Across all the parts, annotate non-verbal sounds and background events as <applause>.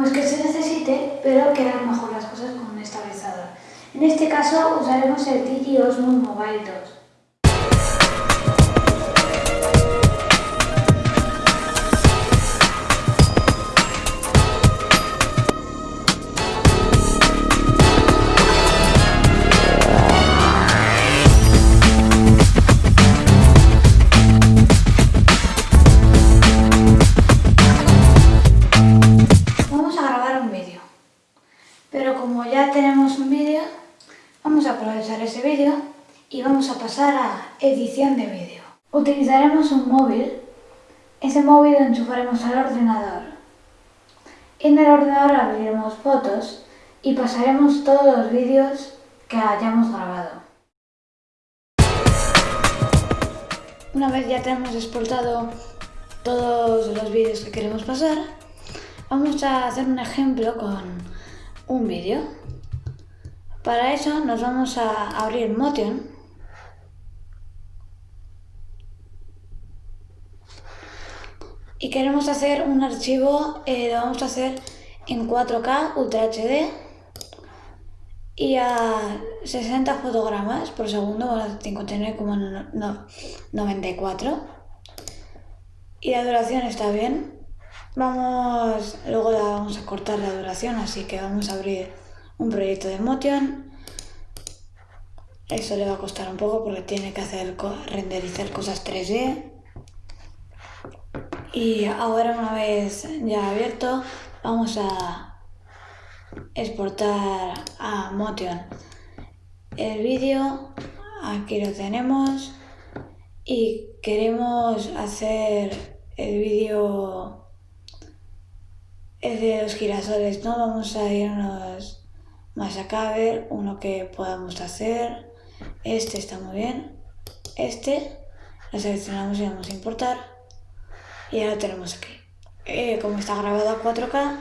No es que se necesite, pero quedan mejor las cosas con un estabilizador. En este caso usaremos el Digi Osmo Mobile 2. Tenemos un vídeo, vamos a aprovechar ese vídeo y vamos a pasar a edición de vídeo. Utilizaremos un móvil, ese móvil lo enchufaremos al ordenador. En el ordenador abriremos fotos y pasaremos todos los vídeos que hayamos grabado. Una vez ya tenemos exportado todos los vídeos que queremos pasar, vamos a hacer un ejemplo con un vídeo. Para eso nos vamos a abrir Motion. Y queremos hacer un archivo, eh, lo vamos a hacer en 4K Ultra HD y a 60 fotogramas por segundo, a 59,94 y la duración está bien. Vamos, luego la vamos a cortar la duración, así que vamos a abrir un proyecto de Motion. Eso le va a costar un poco porque tiene que hacer renderizar cosas 3D. Y ahora una vez ya abierto, vamos a exportar a Motion el vídeo. Aquí lo tenemos. Y queremos hacer el vídeo de los girasoles, ¿no? Vamos a irnos más acá a ver uno que podamos hacer. Este está muy bien. Este lo seleccionamos y vamos a importar. Y ahora tenemos aquí. Eh, como está grabado a 4K,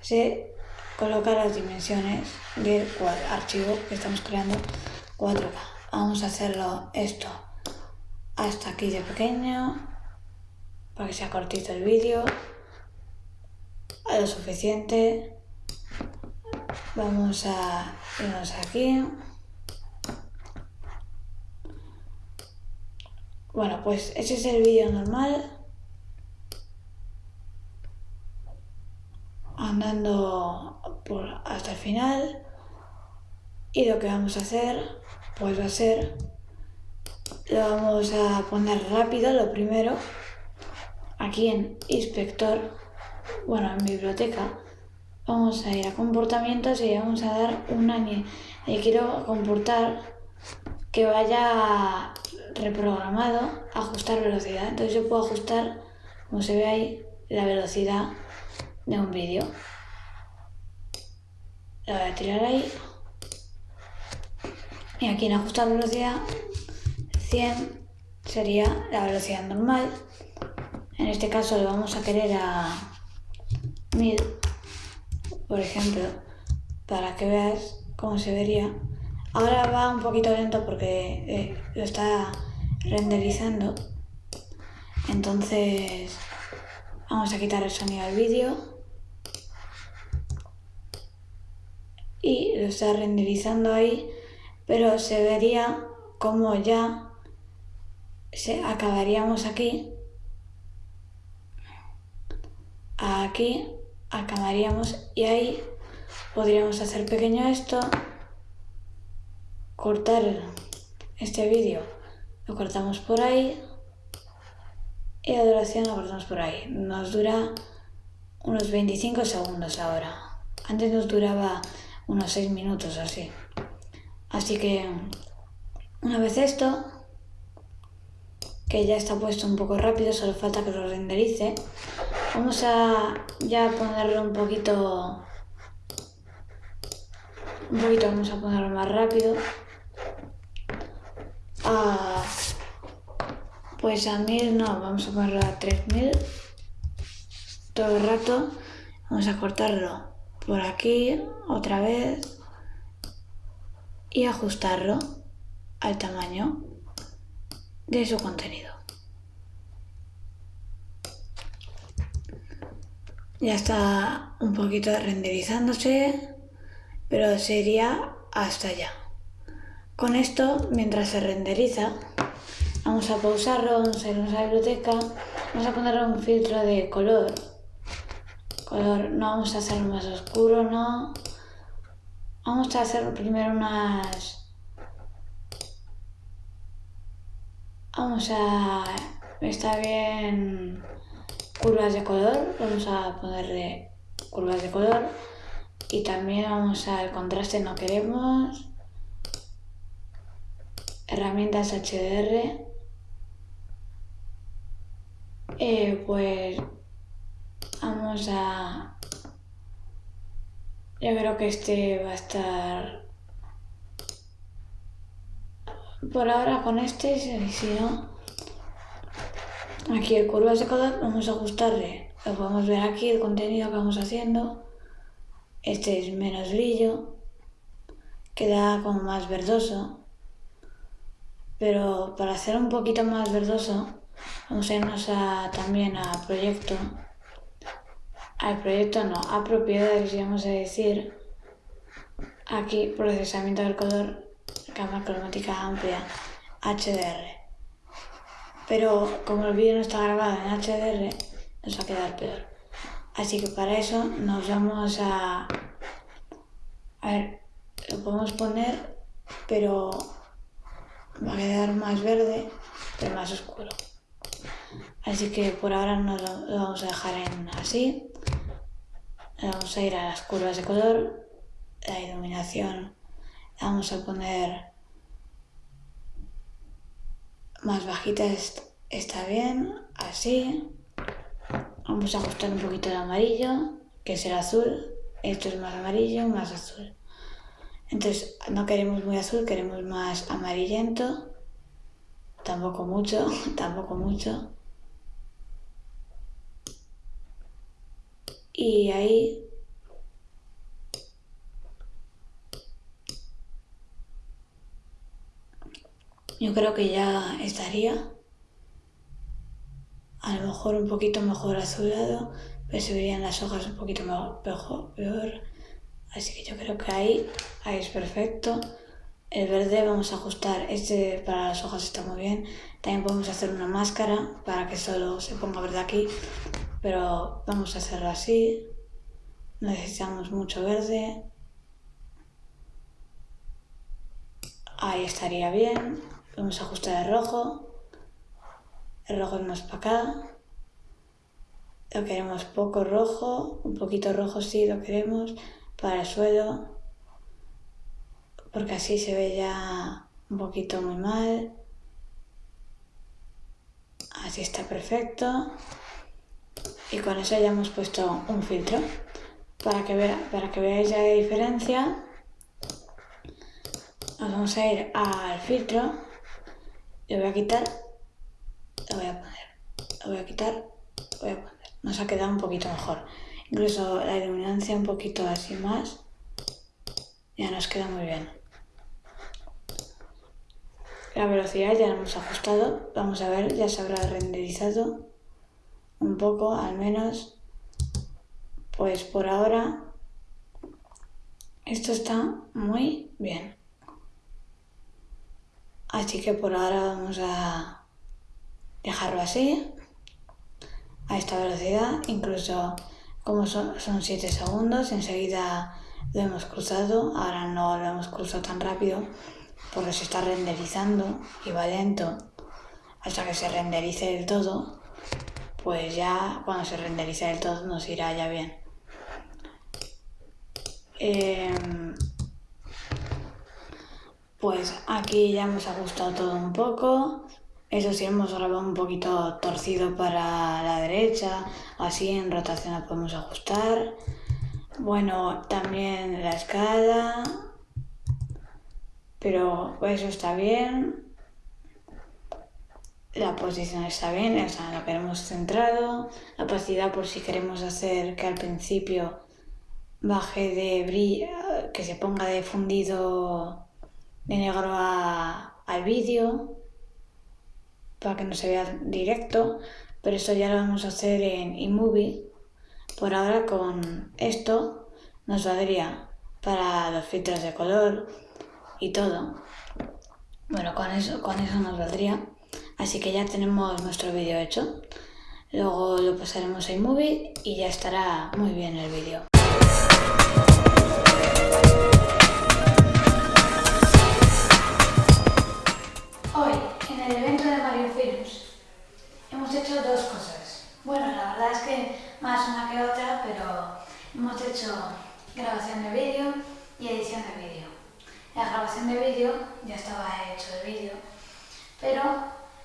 se coloca las dimensiones del archivo que estamos creando 4K. Vamos a hacerlo esto hasta aquí de pequeño para que sea cortito el vídeo lo suficiente Vamos a irnos aquí. Bueno, pues ese es el vídeo normal. Andando por hasta el final. Y lo que vamos a hacer, pues va a ser, lo vamos a poner rápido, lo primero, aquí en inspector, bueno, en biblioteca, vamos a ir a comportamientos y vamos a dar una... Le quiero comportar que vaya reprogramado ajustar velocidad. Entonces yo puedo ajustar, como se ve ahí, la velocidad de un vídeo. Lo voy a tirar ahí. Y aquí en ajustar velocidad, 100 sería la velocidad normal. En este caso lo vamos a querer a 1000 por ejemplo, para que veas cómo se vería. Ahora va un poquito lento porque eh, lo está renderizando. Entonces vamos a quitar el sonido al vídeo. Y lo está renderizando ahí, pero se vería como ya se acabaríamos aquí. Aquí acabaríamos y ahí podríamos hacer pequeño esto, cortar este vídeo, lo cortamos por ahí y la duración la cortamos por ahí. Nos dura unos 25 segundos ahora. Antes nos duraba unos 6 minutos así. Así que una vez esto, que ya está puesto un poco rápido, solo falta que lo renderice, vamos a ya ponerlo un poquito un poquito vamos a ponerlo más rápido. A, pues a 1000 no, vamos a ponerlo a 3000 todo el rato. Vamos a cortarlo por aquí otra vez. Y ajustarlo al tamaño de su contenido ya está un poquito renderizándose pero sería hasta allá con esto mientras se renderiza vamos a pausarlo, vamos a ir a la biblioteca vamos a ponerle un filtro de color. Color, no vamos a hacerlo más oscuro, no vamos a hacer primero unas vamos a está bien curvas de color vamos a ponerle curvas de color. Y también vamos al contraste no queremos. Herramientas HDR eh, pues vamos a yo creo que este va a estar por ahora con este si no aquí el curvas de color vamos a ajustarle. Lo podemos ver aquí el contenido que vamos haciendo. Este es menos brillo. Queda como más verdoso. Pero para hacer un poquito más verdoso vamos a irnos a, también a proyecto. Al proyecto no, a propiedades vamos a decir. Aquí procesamiento del color cámara cromática amplia HDR pero como el vídeo no está grabado en HDR nos va a quedar peor. Así que para eso nos vamos a a ver, lo podemos poner pero va a quedar más verde pero más oscuro. Así que por ahora no lo, vamos a dejar en así. Vamos a ir a las curvas de color la iluminación vamos a poner más bajita está bien así vamos a ajustar un poquito el amarillo que es el azul esto es más amarillo más azul entonces no queremos muy azul, queremos más amarillento. Tampoco mucho, <laughs> tampoco mucho. Y ahí yo creo que ya estaría. A lo mejor un poquito mejor azulado, pero se verían las hojas un poquito mejor, peor. Así que yo creo que ahí, ahí es perfecto. El verde vamos a ajustar, este para las hojas está muy bien. También podemos hacer una máscara para que solo se ponga verde aquí, pero vamos a hacerlo así. Necesitamos mucho verde. Ahí estaría bien. Vamos a ajustar el rojo. El rojo es más para acá. Lo queremos poco rojo, un poquito rojo sí lo queremos para el suelo, porque así se ve ya un poquito muy mal. Así está perfecto. Y con eso ya hemos puesto un filtro. Para que, para que veáis la diferencia, nos vamos a ir al filtro. Le voy a quitar, lo voy a poner. Lo voy a quitar, lo voy a poner. Nos ha quedado un poquito mejor incluso la iluminancia un poquito así más, ya nos queda muy bien. La velocidad ya la hemos ajustado, vamos a ver, ya se habrá renderizado un poco al menos. Pues por ahora esto está muy bien. Así que por ahora vamos a dejarlo así, a esta velocidad, incluso como son 7 segundos, enseguida lo hemos cruzado, ahora no lo hemos cruzado tan rápido porque se está renderizando y va lento. Hasta que se renderice del todo, pues ya cuando se renderice del todo nos irá ya bien. Em, pues aquí ya hemos ajustado todo un poco. Eso sí, hemos grabado un poquito torcido para la derecha, así en rotación lo podemos ajustar. Bueno, también la escala, pero eso está bien. La posición está bien, o sea, lo queremos centrado. La opacidad por si queremos hacer que al principio baje de brillo, que se ponga de fundido de negro al vídeo para que no se vea directo, pero esto ya lo vamos a hacer en iMovie. Por ahora con esto nos valdría para los filtros de color y todo. Bueno, con eso, con eso nos valdría. Así que ya tenemos nuestro vídeo hecho. Luego lo pasaremos a iMovie y ya estará muy bien el vídeo. Dos cosas. Bueno, la verdad es que más una que otra, pero hemos hecho grabación de vídeo y edición de vídeo. La grabación de vídeo ya estaba hecho el vídeo, pero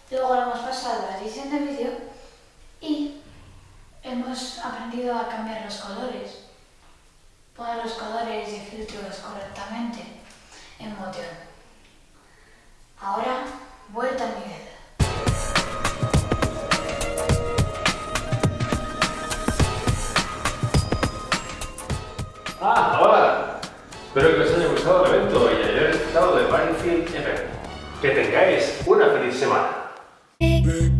luego lo hemos pasado a la edición de vídeo y hemos aprendido a cambiar los colores, poner los colores y filtros correctamente en Motion. Ahora, vuelta a Miguel. ¡Ah, hola! Espero que os haya gustado el evento y hayáis estado de Battlefield FM. Que tengáis una feliz semana.